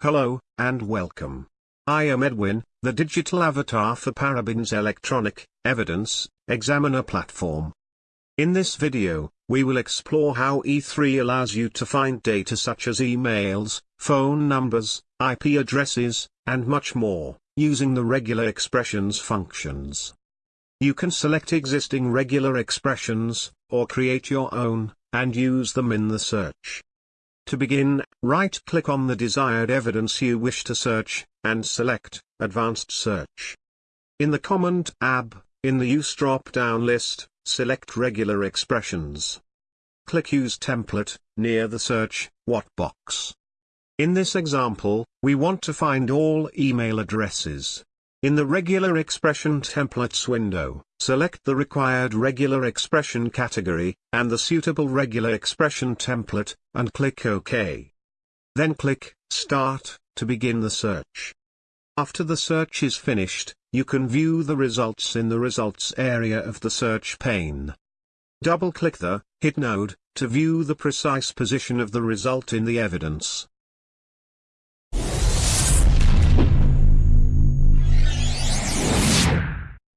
Hello, and welcome. I am Edwin, the digital avatar for Paraben's Electronic Evidence Examiner platform. In this video, we will explore how E3 allows you to find data such as emails, phone numbers, IP addresses, and much more, using the regular expressions functions. You can select existing regular expressions, or create your own, and use them in the search. To begin, right-click on the desired evidence you wish to search, and select Advanced Search. In the Command tab, in the Use drop-down list, select Regular Expressions. Click Use Template, near the Search What box. In this example, we want to find all email addresses. In the Regular Expression Templates window, select the required regular expression category, and the suitable regular expression template, and click OK. Then click Start, to begin the search. After the search is finished, you can view the results in the Results area of the search pane. Double-click the Hit node, to view the precise position of the result in the evidence.